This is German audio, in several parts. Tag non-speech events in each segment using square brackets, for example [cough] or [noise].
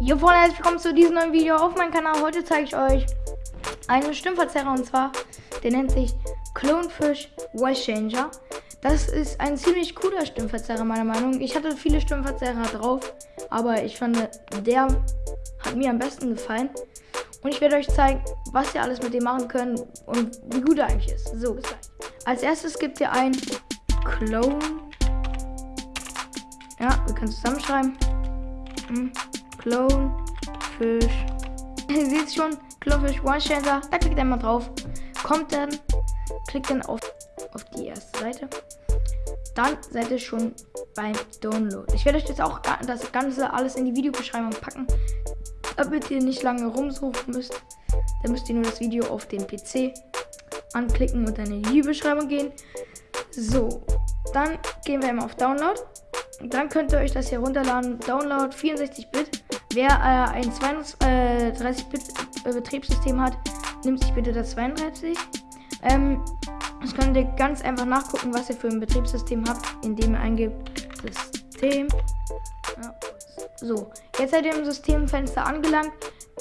Jo Freunde, herzlich willkommen zu diesem neuen Video auf meinem Kanal. Heute zeige ich euch einen Stimmverzerrer und zwar, der nennt sich Clonefish Voice Changer. Das ist ein ziemlich cooler Stimmverzerrer meiner Meinung. nach. Ich hatte viele Stimmverzerrer drauf, aber ich fand, der hat mir am besten gefallen. Und ich werde euch zeigen, was ihr alles mit dem machen könnt und wie gut er eigentlich ist. So, gleich. Als erstes gibt ihr ein Clone. Ja, wir können zusammenschreiben. Hm. Clone Fish. [laughs] Ihr seht schon, Clonefish One Changer. Da klickt ihr mal drauf. Kommt dann, klickt dann auf, auf die erste Seite. Dann seid ihr schon beim Download. Ich werde euch jetzt auch das Ganze alles in die Videobeschreibung packen, damit ihr nicht lange rumsuchen müsst. Dann müsst ihr nur das Video auf dem PC anklicken und dann in die Videobeschreibung gehen. So, dann gehen wir immer auf Download. Dann könnt ihr euch das hier runterladen. Download 64-Bit. Wer äh, ein 32-Bit-Betriebssystem hat, nimmt sich bitte das 32. Ähm, das könnt ihr ganz einfach nachgucken, was ihr für ein Betriebssystem habt, indem ihr eingebt System. Ja, so, jetzt seid ihr im Systemfenster angelangt.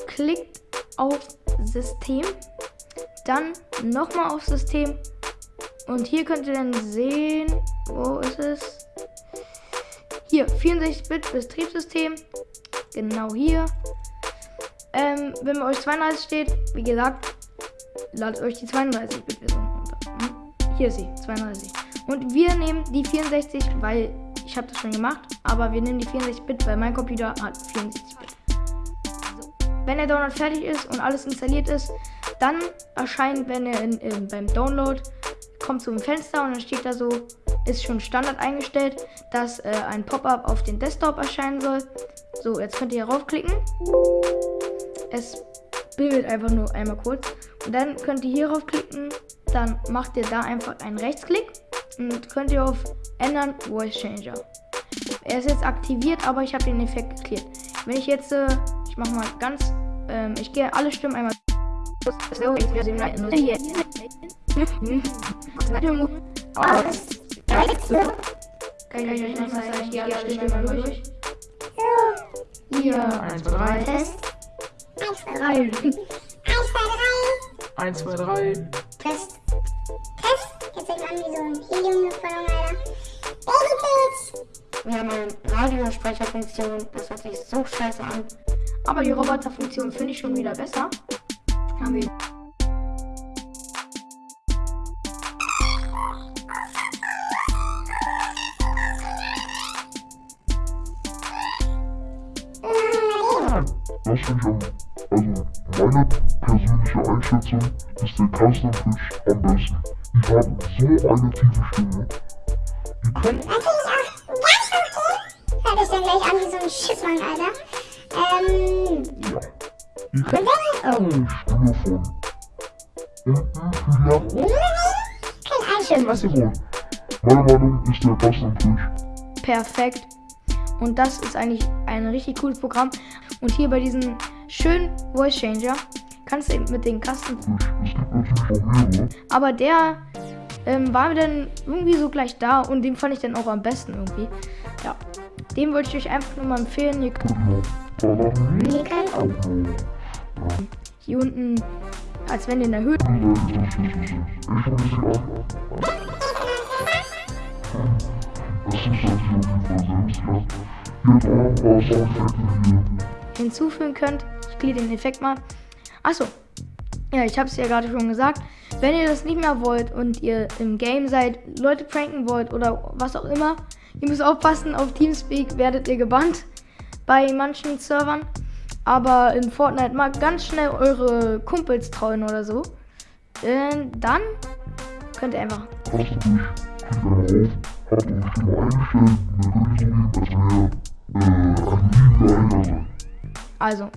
Klickt auf System. Dann nochmal auf System. Und hier könnt ihr dann sehen, wo ist es? Hier, 64-Bit Betriebssystem. Genau hier. Ähm, wenn bei euch 32 steht, wie gesagt, ladet euch die 32-Bit-Version runter. Hm? Hier ist sie, 32. Und wir nehmen die 64, weil ich habe das schon gemacht, aber wir nehmen die 64-Bit, weil mein Computer hat 64-Bit. So. Wenn der Download fertig ist und alles installiert ist, dann erscheint, wenn ihr in, in, beim Download kommt zum Fenster und dann steht da so, ist schon Standard eingestellt, dass äh, ein Pop-up auf den Desktop erscheinen soll. So, jetzt könnt ihr raufklicken. Es bildet einfach nur einmal kurz. Und dann könnt ihr hier raufklicken. Dann macht ihr da einfach einen Rechtsklick und könnt ihr auf Ändern Voice Changer. Er ist jetzt aktiviert, aber ich habe den Effekt geklärt. Wenn ich jetzt, äh, ich mache mal ganz, ähm, ich gehe alle Stimmen einmal. Kann ich euch nicht mal sagen, ich gehe alle Stimmen einmal durch. Hier, 1, 2, 3. Test. 1, 2, 3. 1, 2, 3. 1, 2, 3. Test. Test. Jetzt sieht man wie so ein Heliumluftballon, Alter. Babypilz. Wir haben eine Radiosprecherfunktion, das hört sich so scheiße an. Aber die Roboterfunktion finde ich schon wieder besser. Haben wir. Das finde ich am, also meine persönliche Einschätzung ist der Custom Fish am besten. Die haben so eine tiefe Stimme. Die können Natürlich auch ganz okay. Hört sich dann gleich an wie so ein Schiffmann, Alter. Ähm. Ja. Die können eine Stimme von unten vielleicht Kein Einschub. was sie wollen. Meine Meinung ist der Custom Fish. perfekt. Und das ist eigentlich ein richtig cooles Programm. Und hier bei diesem schönen Voice Changer kannst du eben mit den mehrere. Aber der ähm, war mir dann irgendwie so gleich da und den fand ich dann auch am besten irgendwie. Ja. Den wollte ich euch einfach nur mal empfehlen. Noch. hier unten, als wenn ihr in der Höhe. Das ist. Das jeden Fall selbst, ja. Hier hat auch ein paar Soundeffekte hier. Hinzufügen könnt. Ich klicke den Effekt mal. Achso. Ja, ich habe es ja gerade schon gesagt. Wenn ihr das nicht mehr wollt und ihr im Game seid, Leute pranken wollt oder was auch immer, ihr müsst aufpassen, auf Teamspeak werdet ihr gebannt bei manchen Servern. Aber in Fortnite mal ganz schnell eure Kumpels trauen oder so. Äh, dann könnt ihr einfach Also,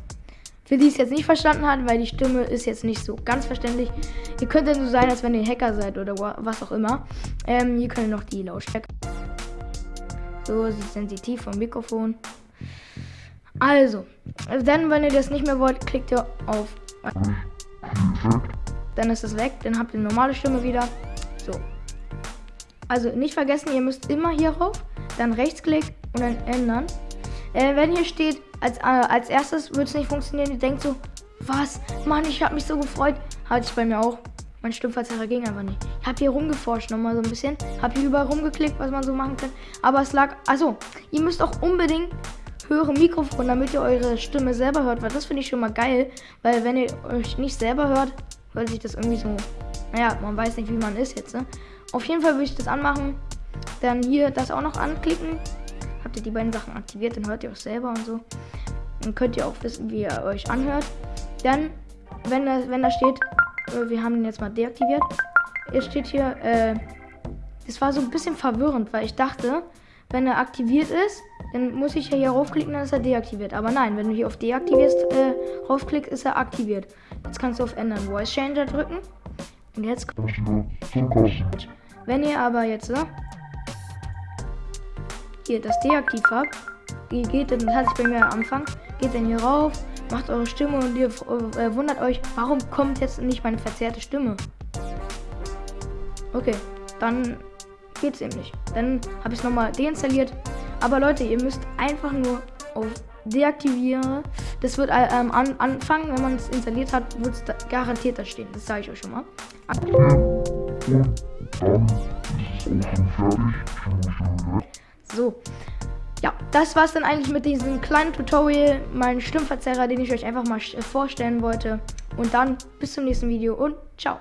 für die es jetzt nicht verstanden hat, weil die Stimme ist jetzt nicht so ganz verständlich. Ihr könnt ja so sein, als wenn ihr Hacker seid oder wa- was auch immer. Ähm, hier können noch die Lautstärke. So, sie ist sensitiv vom Mikrofon. Also, dann, wenn ihr das nicht mehr wollt, klickt ihr auf. Dann ist es weg, dann habt ihr normale Stimme wieder. So. Also nicht vergessen, ihr müsst immer hier rauf, dann Rechtsklick und dann ändern. Äh, wenn hier steht als, äh, als erstes wird es nicht funktionieren. Ihr denkt so, was? Mann, ich habe mich so gefreut. Hatte ich bei mir auch. Mein Stimmverzerrer ging einfach nicht. Ich habe hier rumgeforscht nochmal so ein bisschen. Habe hier überall rumgeklickt, was man so machen kann. Aber es lag. Also, ihr müsst auch unbedingt höhere Mikrofon, damit ihr eure Stimme selber hört. Weil das finde ich schon mal geil. Weil wenn ihr euch nicht selber hört, hört sich das irgendwie so. Naja, man weiß nicht, wie man ist jetzt. Ne? Auf jeden Fall würde ich das anmachen. Dann hier das auch noch anklicken. Habt ihr die beiden Sachen aktiviert, dann hört ihr auch selber und so. Dann könnt ihr auch wissen, wie ihr euch anhört. Dann, wenn da, wenn da steht, äh, wir haben ihn jetzt mal deaktiviert. Jetzt steht hier, äh, das war so ein bisschen verwirrend, weil ich dachte, wenn er aktiviert ist, dann muss ich ja hier raufklicken, dann ist er deaktiviert. Aber nein, wenn du hier auf deaktivierst, äh, raufklickst, ist er aktiviert. Jetzt kannst du auf ändern Voice Changer drücken. Und jetzt. Wenn ihr aber jetzt ne, hier das deaktiv habt, geht, dann hatte ich bei mir am Anfang, geht dann hier rauf, macht eure Stimme und ihr äh, wundert euch, warum kommt jetzt nicht meine verzerrte Stimme? Okay, dann geht's eben nicht. Dann habe ich es nochmal deinstalliert. Aber Leute, ihr müsst einfach nur auf deaktivieren. Das wird äh, ähm, an, anfangen, wenn man es installiert hat, wird es da garantiert da stehen. Das sage ich euch schon mal. So. Ja, das war es dann eigentlich mit diesem kleinen Tutorial, meinen Stimmverzerrer, den ich euch einfach mal vorstellen wollte. Und dann bis zum nächsten Video und ciao.